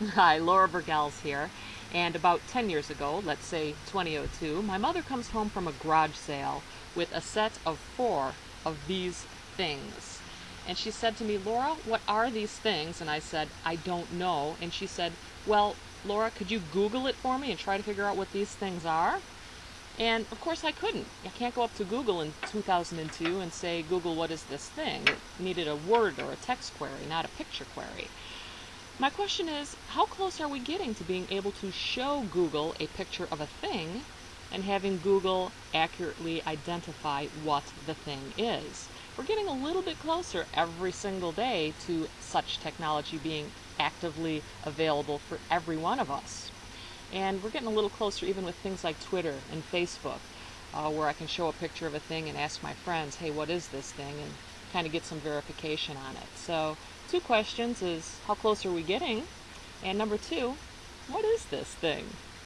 Hi, Laura Burgels here. And about 10 years ago, let's say 2002, my mother comes home from a garage sale with a set of four of these things. And she said to me, Laura, what are these things? And I said, I don't know. And she said, Well, Laura, could you Google it for me and try to figure out what these things are? And of course I couldn't. I can't go up to Google in 2002 and say, Google, what is this thing? It needed a word or a text query, not a picture query. My question is, how close are we getting to being able to show Google a picture of a thing and having Google accurately identify what the thing is? We're getting a little bit closer every single day to such technology being actively available for every one of us. And we're getting a little closer even with things like Twitter and Facebook, uh, where I can show a picture of a thing and ask my friends, hey, what is this thing? And kind of get some verification on it. So two questions is how close are we getting? And number two, what is this thing?